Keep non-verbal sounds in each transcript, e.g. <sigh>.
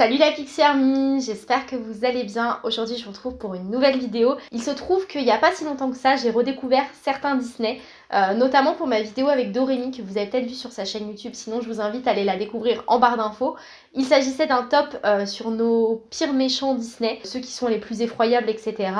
Salut la Pixie Army, j'espère que vous allez bien. Aujourd'hui je vous retrouve pour une nouvelle vidéo. Il se trouve qu'il n'y a pas si longtemps que ça, j'ai redécouvert certains Disney, euh, notamment pour ma vidéo avec Dorémy que vous avez peut-être vu sur sa chaîne YouTube, sinon je vous invite à aller la découvrir en barre d'infos. Il s'agissait d'un top euh, sur nos pires méchants Disney, ceux qui sont les plus effroyables, etc.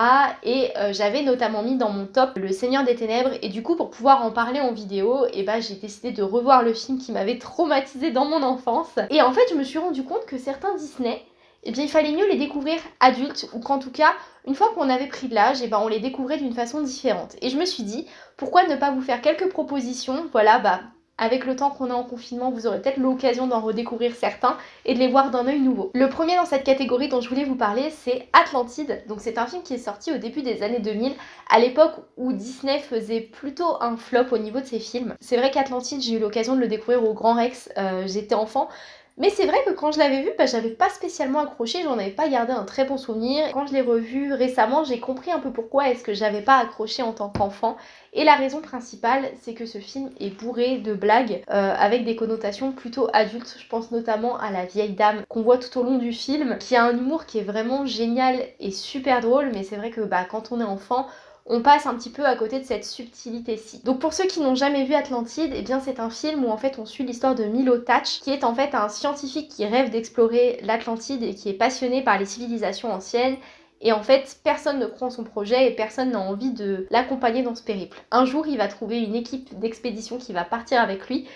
Et euh, j'avais notamment mis dans mon top Le Seigneur des Ténèbres, et du coup pour pouvoir en parler en vidéo, et eh ben, j'ai décidé de revoir le film qui m'avait traumatisé dans mon enfance. Et en fait je me suis rendu compte que certains Disney, eh bien il fallait mieux les découvrir adultes ou qu'en tout cas une fois qu'on avait pris de l'âge, eh ben, on les découvrait d'une façon différente. Et je me suis dit, pourquoi ne pas vous faire quelques propositions Voilà, bah avec le temps qu'on est en confinement, vous aurez peut-être l'occasion d'en redécouvrir certains et de les voir d'un œil nouveau. Le premier dans cette catégorie dont je voulais vous parler, c'est Atlantide. Donc c'est un film qui est sorti au début des années 2000, à l'époque où Disney faisait plutôt un flop au niveau de ses films. C'est vrai qu'Atlantide, j'ai eu l'occasion de le découvrir au Grand Rex, euh, j'étais enfant, mais c'est vrai que quand je l'avais vu, bah, j'avais pas spécialement accroché, j'en avais pas gardé un très bon souvenir. Quand je l'ai revu récemment, j'ai compris un peu pourquoi est-ce que j'avais pas accroché en tant qu'enfant. Et la raison principale, c'est que ce film est bourré de blagues euh, avec des connotations plutôt adultes. Je pense notamment à la vieille dame qu'on voit tout au long du film, qui a un humour qui est vraiment génial et super drôle, mais c'est vrai que bah, quand on est enfant, on passe un petit peu à côté de cette subtilité-ci. Donc pour ceux qui n'ont jamais vu Atlantide, eh bien c'est un film où en fait on suit l'histoire de Milo Touch, qui est en fait un scientifique qui rêve d'explorer l'Atlantide et qui est passionné par les civilisations anciennes et en fait, personne ne croit en son projet et personne n'a envie de l'accompagner dans ce périple. Un jour, il va trouver une équipe d'expédition qui va partir avec lui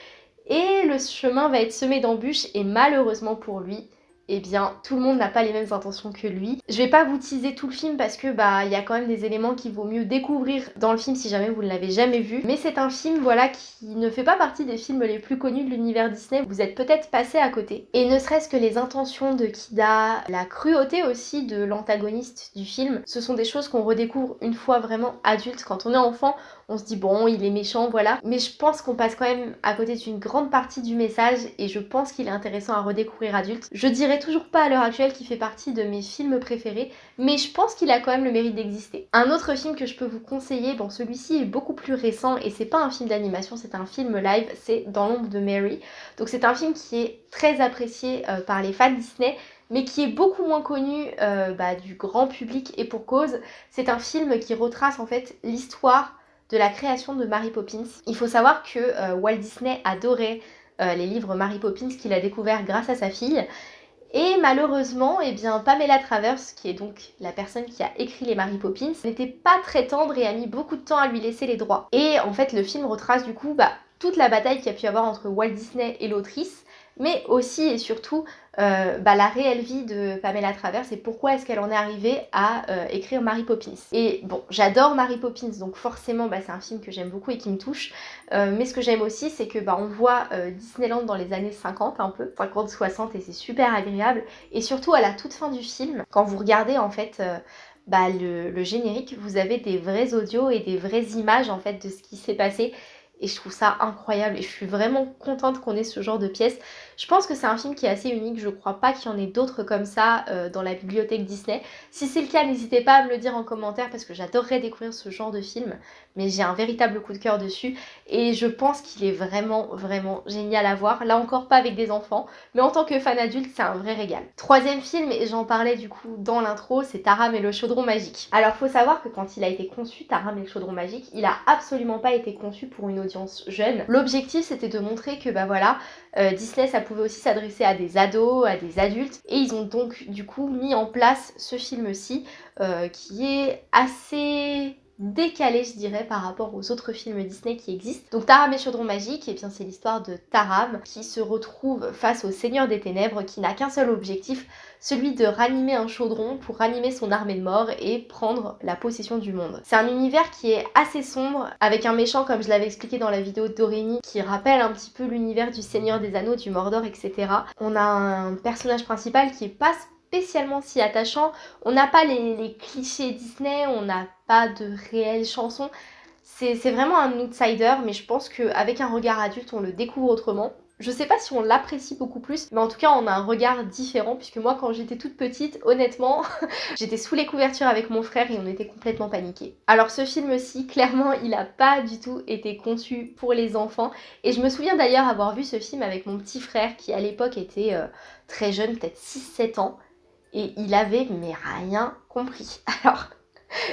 et le chemin va être semé d'embûches et malheureusement pour lui, eh bien tout le monde n'a pas les mêmes intentions que lui. Je vais pas vous teaser tout le film parce que bah il y a quand même des éléments qu'il vaut mieux découvrir dans le film si jamais vous ne l'avez jamais vu. Mais c'est un film voilà qui ne fait pas partie des films les plus connus de l'univers Disney. Vous êtes peut-être passé à côté. Et ne serait-ce que les intentions de Kida, la cruauté aussi de l'antagoniste du film, ce sont des choses qu'on redécouvre une fois vraiment adulte. Quand on est enfant, on se dit bon il est méchant voilà. Mais je pense qu'on passe quand même à côté d'une grande partie du message et je pense qu'il est intéressant à redécouvrir adulte. Je dirais toujours pas à l'heure actuelle qu'il fait partie de mes films préférés, mais je pense qu'il a quand même le mérite d'exister. Un autre film que je peux vous conseiller, bon celui-ci est beaucoup plus récent et c'est pas un film d'animation, c'est un film live, c'est Dans l'ombre de Mary. Donc c'est un film qui est très apprécié euh, par les fans Disney, mais qui est beaucoup moins connu euh, bah, du grand public et pour cause. C'est un film qui retrace en fait l'histoire la création de Mary Poppins. Il faut savoir que euh, Walt Disney adorait les livres Mary Poppins qu'il a découvert grâce à sa fille et malheureusement, eh bien, Pamela Travers, qui est donc la personne qui a écrit les Mary Poppins, n'était pas très tendre et a mis beaucoup de temps à lui laisser les droits. Et en fait, le film retrace du coup bah, toute la bataille qu'il y a pu avoir entre Walt Disney et l'autrice, mais aussi et surtout euh, bah, la réelle vie de Pamela Travers et pourquoi est-ce qu'elle en est arrivée à euh, écrire Mary Poppins. Et bon, j'adore Mary Poppins, donc forcément bah, c'est un film que j'aime beaucoup et qui me touche. Euh, mais ce que j'aime aussi, c'est que bah, on voit Disneyland dans les années 50 un peu, 50-60 et c'est super agréable. Et surtout à la toute fin du film, quand vous regardez en fait bah, le, le, générique, vous avez des vrais audios et des vraies images en fait de ce qui s'est passé et je trouve ça incroyable et je suis vraiment contente qu'on ait ce genre de pièces. Je pense que c'est un film qui est assez unique, je crois pas qu'il y en ait d'autres comme ça euh, dans la bibliothèque Disney. Si c'est le cas, n'hésitez pas à me le dire en commentaire parce que j'adorerais découvrir ce genre de film, mais j'ai un véritable coup de cœur dessus et je pense qu'il est vraiment vraiment génial à voir. Là encore pas avec des enfants, mais en tant que fan adulte, c'est un vrai régal. Troisième film, et j'en parlais du coup dans l'intro, c'est Taram et le chaudron magique. Alors faut savoir que quand il a été conçu, Taram et le chaudron magique, il a absolument pas été conçu pour une audience jeune. L'objectif c'était de montrer que bah voilà, euh, Disney ça pouvait aussi s'adresser à des ados, à des adultes. Et ils ont donc du coup mis en place ce film-ci euh, qui est assez décalé je dirais par rapport aux autres films Disney qui existent. Donc Taram et Chaudron Magique, et bien c'est l'histoire de Taram qui se retrouve face au Seigneur des Ténèbres qui n'a qu'un seul objectif, celui de ranimer un chaudron pour ranimer son armée de mort et prendre la possession du monde. C'est un univers qui est assez sombre, avec un méchant comme je l'avais expliqué dans la vidéo d'Orémy, qui rappelle un petit peu l'univers du Seigneur des Anneaux, du Mordor, etc. On a un personnage principal qui est pas spécialement si attachant. On n'a pas les, clichés Disney, on n'a pas de réelles chansons. C'est vraiment un outsider, mais je pense qu'avec un regard adulte, on le découvre autrement. je sais pas si on l'apprécie beaucoup plus, mais en tout cas on a un regard différent puisque moi quand j'étais toute petite, honnêtement, <laughs> j'étais sous les couvertures avec mon frère et on était complètement paniqués. Alors ce film-ci, clairement, il a pas du tout été conçu pour les enfants et je me souviens d'ailleurs avoir vu ce film avec mon petit frère qui à l'époque était euh, très jeune, peut-être 6-7 ans, et il avait mais rien compris. <laughs> Alors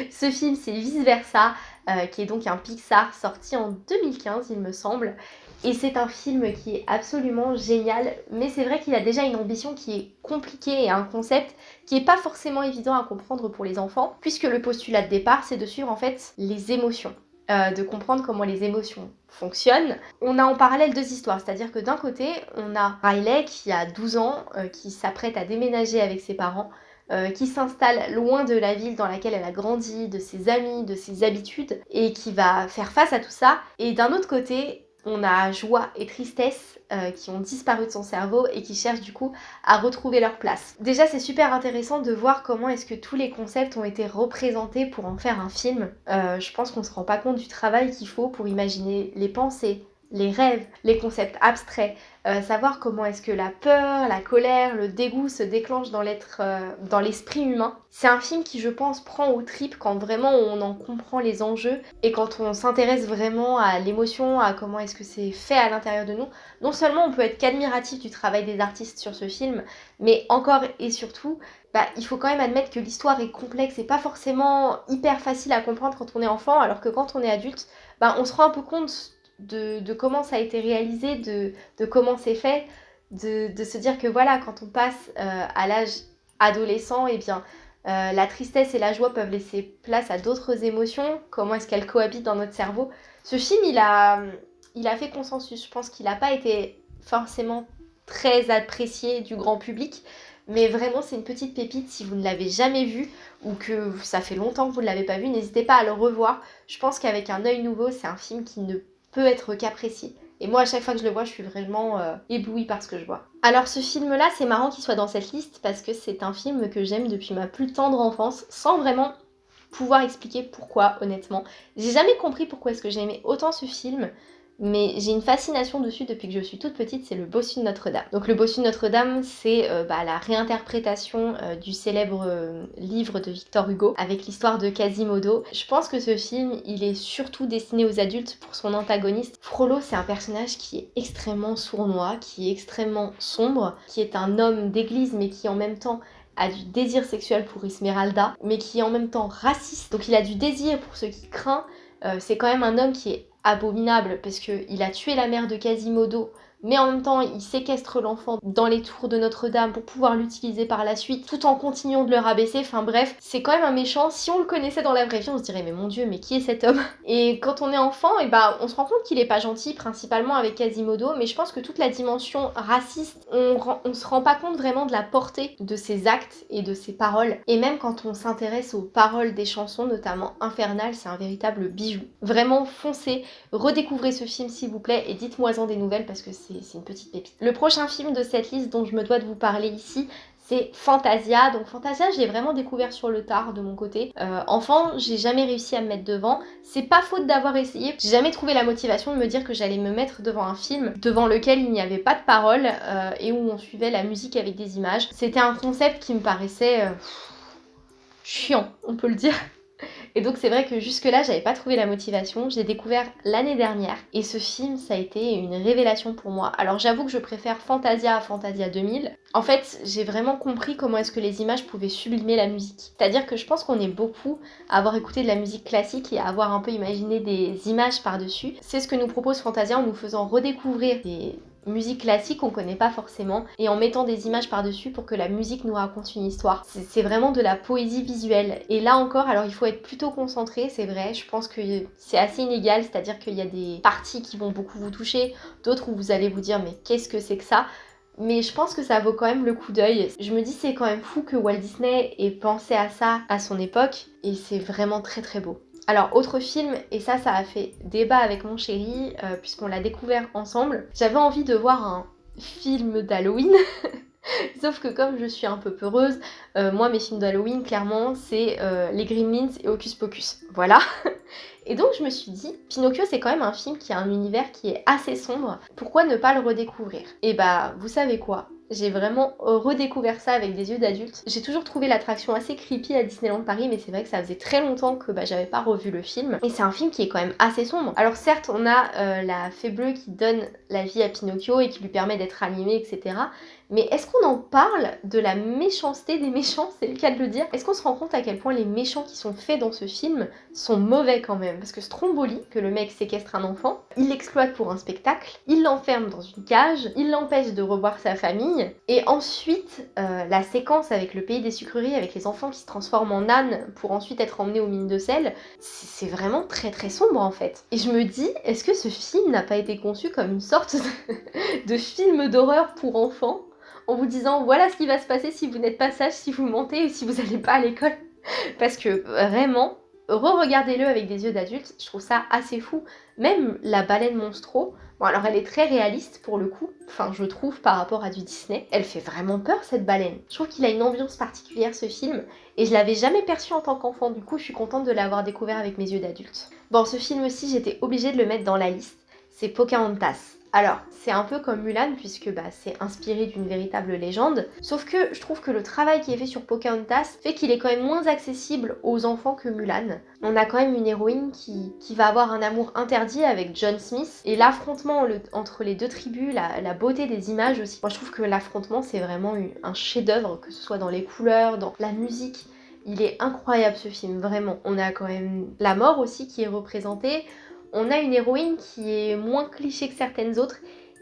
ce film c'est Vice Versa, euh, qui est donc un Pixar sorti en 2015 il me semble, et c'est un film qui est absolument génial, mais c'est vrai qu'il a déjà une ambition qui est compliquée et un concept qui n'est pas forcément évident à comprendre pour les enfants, puisque le postulat de départ, c'est de suivre en fait les émotions. Euh, de comprendre comment les émotions fonctionnent. On a en parallèle deux histoires, c'est-à-dire que d'un côté, on a Riley qui a 12 ans, euh, qui s'apprête à déménager avec ses parents, euh, qui s'installe loin de la ville dans laquelle elle a grandi, de ses amis, de ses habitudes, et qui va faire face à tout ça. Et d'un autre côté, on a joie et tristesse euh, qui ont disparu de son cerveau et qui cherchent du coup à retrouver leur place. Déjà c'est super intéressant de voir comment est-ce que tous les concepts ont été représentés pour en faire un film. Euh, je pense qu'on se rend pas compte du travail qu'il faut pour imaginer les pensées, les rêves, les concepts abstraits, euh, savoir comment est-ce que la peur, la colère, le dégoût se déclenchent dans l'être, euh, dans l'esprit humain. C'est un film qui, je pense, prend au trip quand vraiment on en comprend les enjeux et quand on s'intéresse vraiment à l'émotion, à comment est-ce que c'est fait à l'intérieur de nous. Non seulement on peut être qu'admiratif du travail des artistes sur ce film, mais encore et surtout, bah, il faut quand même admettre que l'histoire est complexe et pas forcément hyper facile à comprendre quand on est enfant, alors que quand on est adulte, bah, on se rend un peu compte de, comment ça a été réalisé, de, comment c'est fait, de, se dire que voilà, quand on passe euh, à l'âge adolescent, eh bien euh, la tristesse et la joie peuvent laisser place à d'autres émotions, comment est-ce qu'elles cohabitent dans notre cerveau? Ce film, il a, il a fait consensus, je pense qu'il n'a pas été forcément très apprécié du grand public, mais vraiment c'est une petite pépite si vous ne l'avez jamais vu ou que ça fait longtemps que vous ne l'avez pas vu, n'hésitez pas à le revoir. Je pense qu'avec un œil nouveau, c'est un film qui ne peut être qu'apprécié. Et moi, à chaque fois que je le vois, je suis vraiment euh, éblouie par ce que je vois. Alors, ce film-là, c'est marrant qu'il soit dans cette liste parce que c'est un film que j'aime depuis ma plus tendre enfance, sans vraiment pouvoir expliquer pourquoi, honnêtement. J'ai jamais compris pourquoi est-ce que j'aimais autant ce film mais j'ai une fascination dessus depuis que je suis toute petite, c'est le Bossu de Notre-Dame. Donc le Bossu de Notre-Dame, c'est euh, bah, la réinterprétation euh, du célèbre euh, livre de Victor Hugo avec l'histoire de Quasimodo. Je pense que ce film, il est surtout destiné aux adultes pour son antagoniste. Frollo, c'est un personnage qui est extrêmement sournois, qui est extrêmement sombre, qui est un homme d'église mais qui en même temps a du désir sexuel pour Esmeralda, mais qui est en même temps raciste. Donc il a du désir pour ceux qui craint. c'est quand même un homme qui est abominable parce qu'il a tué la mère de Quasimodo mais en même temps il séquestre l'enfant dans les tours de Notre-Dame pour pouvoir l'utiliser par la suite tout en continuant de le rabaisser. Enfin bref, c'est quand même un méchant. Si on le connaissait dans la vraie vie, on se dirait mais mon dieu, mais qui est cet homme? <laughs> Et quand on est enfant, et eh bah ben, on se rend compte qu'il est pas gentil, principalement avec Quasimodo, mais je pense que toute la dimension raciste, on, on se rend pas compte vraiment de la portée de ses actes et de ses paroles. Et même quand on s'intéresse aux paroles des chansons, notamment Infernal, c'est un véritable bijou. Vraiment foncez, redécouvrez ce film s'il vous plaît et dites-moi en des nouvelles parce que c'est c'est une petite pépite. Le prochain film de cette liste dont je me dois de vous parler ici, c'est Fantasia. Donc Fantasia, j'ai vraiment découvert sur le tard de mon côté. Euh, enfant, j'ai jamais réussi à me mettre devant. C'est pas faute d'avoir essayé. J'ai jamais trouvé la motivation de me dire que j'allais me mettre devant un film devant lequel il n'y avait pas de parole euh, et où on suivait la musique avec des images. C'était un concept qui me paraissait euh, chiant, on peut le dire. Et donc c'est vrai que jusque-là, j'avais pas trouvé la motivation. J'ai découvert l'année dernière et ce film, ça a été une révélation pour moi. Alors j'avoue que je préfère Fantasia à Fantasia 2000. En fait, j'ai vraiment compris comment est-ce que les images pouvaient sublimer la musique. C'est-à-dire que je pense qu'on est beaucoup à avoir écouté de la musique classique et à avoir un peu imaginé des images par-dessus. C'est ce que nous propose Fantasia en nous faisant redécouvrir des musique classique on connaît pas forcément et en mettant des images par-dessus pour que la musique nous raconte une histoire. C'est vraiment de la poésie visuelle. Et là encore, alors il faut être plutôt concentré, c'est vrai, je pense que c'est assez inégal, c'est-à-dire qu'il y a des parties qui vont beaucoup vous toucher, d'autres où vous allez vous dire mais qu'est-ce que c'est que ça? Mais je pense que ça vaut quand même le coup d'œil. Je me dis c'est quand même fou que Walt Disney ait pensé à ça à son époque et c'est vraiment très très beau. Alors, autre film, et ça, ça a fait débat avec mon chéri, euh, puisqu'on l'a découvert ensemble. J'avais envie de voir un film d'Halloween. <laughs> Sauf que comme je suis un peu peureuse, euh, moi mes films d'Halloween clairement c'est euh, les Gremlins et Hocus Pocus. Voilà. <laughs> Et donc je me suis dit, Pinocchio c'est quand même un film qui a un univers qui est assez sombre, pourquoi ne pas le redécouvrir? Et bah vous savez quoi? J'ai vraiment redécouvert ça avec des yeux d'adulte. J'ai toujours trouvé l'attraction assez creepy à Disneyland Paris, mais c'est vrai que ça faisait très longtemps que bah, j'avais pas revu le film. Et c'est un film qui est quand même assez sombre. Alors certes, on a euh, la fée bleue qui donne la vie à Pinocchio et qui lui permet d'être animé, etc. Mais est-ce qu'on en parle de la méchanceté des méchants C'est le cas de le dire? Est-ce qu'on se rend compte à quel point les méchants qui sont faits dans ce film sont mauvais quand même? Parce que Stromboli, que le mec séquestre un enfant, il l'exploite pour un spectacle, il l'enferme dans une cage, il l'empêche de revoir sa famille, et ensuite euh, la séquence avec le pays des sucreries, avec les enfants qui se transforment en ânes pour ensuite être emmenés aux mines de sel, c'est vraiment très très sombre en fait. Et je me dis, est-ce que ce film n'a pas été conçu comme une sorte <laughs> de film d'horreur pour enfants? En vous disant voilà ce qui va se passer si vous n'êtes pas sage, si vous mentez ou si vous n'allez pas à l'école. <laughs> Parce que vraiment, re-regardez-le avec des yeux d'adulte, je trouve ça assez fou. Même la baleine monstro, bon alors elle est très réaliste pour le coup, enfin je trouve par rapport à du Disney, elle fait vraiment peur cette baleine. Je trouve qu'il a une ambiance particulière ce film, et je l'avais jamais perçu en tant qu'enfant, du coup je suis contente de l'avoir découvert avec mes yeux d'adulte. Bon ce film aussi j'étais obligée de le mettre dans la liste, c'est Pocahontas. Alors, c'est un peu comme Mulan puisque bah, c'est inspiré d'une véritable légende, sauf que je trouve que le travail qui est fait sur Pocahontas fait qu'il est quand même moins accessible aux enfants que Mulan. On a quand même une héroïne qui, va avoir un amour interdit avec John Smith, et l'affrontement entre les deux tribus, la, beauté des images aussi. Moi je trouve que l'affrontement c'est vraiment un chef-d'œuvre, que ce soit dans les couleurs, dans la musique. Il est incroyable ce film, vraiment. On a quand même la mort aussi qui est représentée on a une héroïne qui est moins cliché que certaines autres.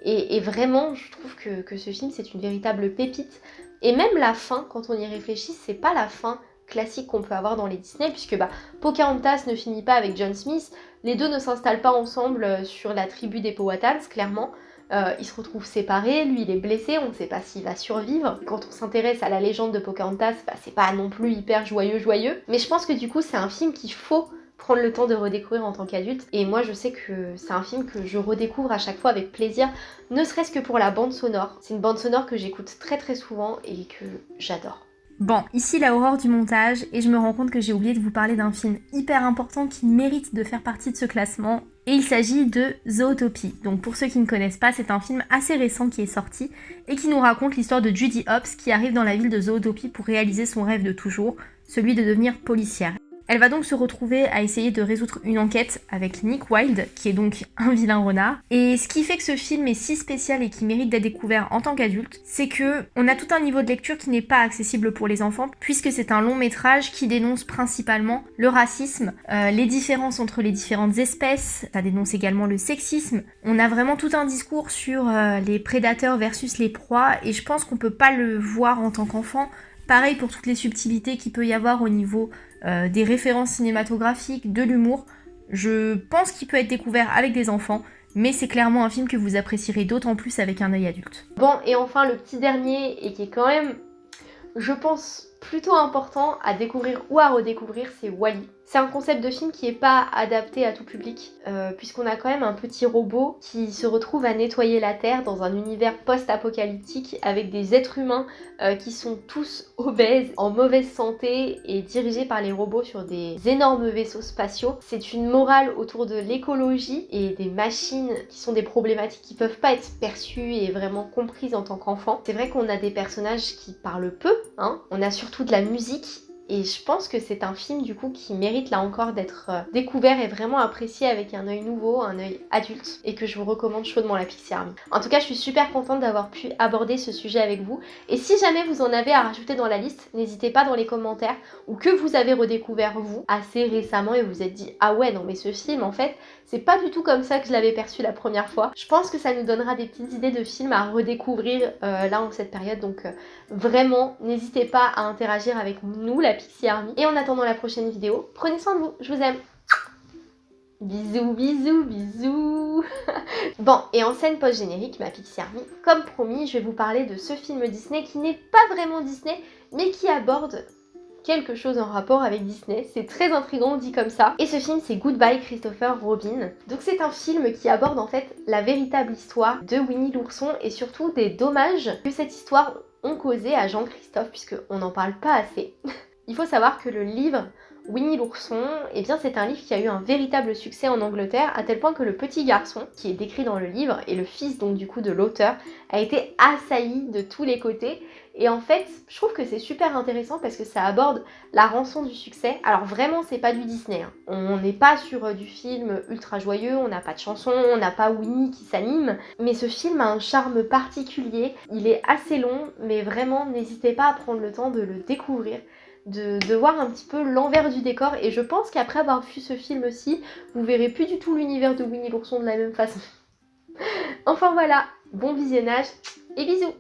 Et, vraiment, je trouve que, ce film, c'est une véritable pépite. Et même la fin, quand on y réfléchit, c'est pas la fin classique qu'on peut avoir dans les Disney, puisque bah, Pocahontas ne finit pas avec John Smith, les deux ne s'installent pas ensemble euh, sur la tribu des Powhatans, clairement. Euh, ils se retrouvent séparés, lui il est blessé, on ne sait pas s'il va survivre. Quand on s'intéresse à la légende de Pocahontas, bah, c'est pas non plus hyper joyeux joyeux. Mais je pense que du coup c'est un film qu'il faut prendre le temps de redécouvrir en tant qu'adulte. Et moi, je sais que c'est un film que je redécouvre à chaque fois avec plaisir, ne serait-ce que pour la bande sonore. C'est une bande sonore que j'écoute très très souvent et que j'adore. Bon, ici la horreur du montage, et je me rends compte que j'ai oublié de vous parler d'un film hyper important qui mérite de faire partie de ce classement, et il s'agit de Zootopie. Donc pour ceux qui ne connaissent pas, c'est un film assez récent qui est sorti, et qui nous raconte l'histoire de Judy Hopps qui arrive dans la ville de Zootopie pour réaliser son rêve de toujours, celui de devenir policière. Elle va donc se retrouver à essayer de résoudre une enquête avec Nick Wilde, qui est donc <laughs> un vilain renard. Et ce qui fait que ce film est si spécial et qui mérite d'être découvert en tant qu'adulte, c'est que on a tout un niveau de lecture qui n'est pas accessible pour les enfants, puisque c'est un long métrage qui dénonce principalement le racisme, euh, les différences entre les différentes espèces, ça dénonce également le sexisme. On a vraiment tout un discours sur euh, les prédateurs versus les proies, et je pense qu'on peut pas le voir en tant qu'enfant. Pareil pour toutes les subtilités qu'il peut y avoir au niveau euh, des références cinématographiques, de l'humour. Je pense qu'il peut être découvert avec des enfants, mais c'est clairement un film que vous apprécierez d'autant plus avec un œil adulte. Bon, et enfin le petit dernier, et qui est quand même, je pense, plutôt important à découvrir ou à redécouvrir, c'est Wally. C'est un concept de film qui n'est pas adapté à tout public, euh, puisqu'on a quand même un petit robot qui se retrouve à nettoyer la Terre dans un univers post-apocalyptique avec des êtres humains euh, qui sont tous <laughs> obèses, en mauvaise santé et dirigés par les robots sur des énormes vaisseaux spatiaux. C'est une morale autour de l'écologie et des machines qui sont des problématiques qui peuvent pas être perçues et vraiment comprises en tant qu'enfant. C'est vrai qu'on a des personnages qui parlent peu, hein. on a surtout de la musique et je pense que c'est un film du coup qui mérite là encore d'être euh, découvert et vraiment apprécié avec un œil nouveau, un œil adulte et que je vous recommande chaudement la Pixie Army. En tout cas je suis super contente d'avoir pu aborder ce sujet avec vous et si jamais vous en avez à rajouter dans la liste, n'hésitez pas dans les commentaires ou que vous avez redécouvert vous assez récemment et vous êtes dit ah ouais non mais ce film en fait c'est pas du tout comme ça que je l'avais perçu la première fois. Je pense que ça nous donnera des petites idées de films à redécouvrir euh, là en cette période. Donc euh, vraiment, n'hésitez pas à interagir avec nous, la Pixie Army. Et en attendant la prochaine vidéo, prenez soin de vous. Je vous aime. Bisous, bisous, bisous <laughs> Bon, et en scène post-générique, ma Pixie Army, comme promis, je vais vous parler de ce film Disney qui n'est pas vraiment Disney, mais qui aborde quelque chose en rapport avec Disney. C'est très intrigant dit comme ça. Et ce film c'est Goodbye Christopher Robin. Donc c'est un film qui aborde en fait la véritable histoire de Winnie l'ourson et surtout des dommages que cette histoire ont causé à Jean-Christophe puisqu'on n'en parle pas assez. <laughs> Il faut savoir que le livre Winnie l'ourson, eh bien c'est un livre qui a eu un véritable succès en Angleterre, à tel point que le petit garçon, qui est décrit dans le livre, et le fils donc du coup de l'auteur, a été assailli de tous les côtés. Et en fait, je trouve que c'est super intéressant parce que ça aborde la rançon du succès. Alors vraiment, c'est pas du Disney. Hein. On n'est pas sur euh, du film ultra joyeux, on n'a pas de chanson, on n'a pas Winnie qui s'anime. Mais ce film a un charme particulier. Il est assez long, mais vraiment, n'hésitez pas à prendre le temps de le découvrir de, voir un petit peu l'envers du décor. Et je pense qu'après avoir vu ce film aussi, vous verrez plus du tout l'univers de Winnie l'ourson de la même façon. <laughs> enfin voilà, bon visionnage et bisous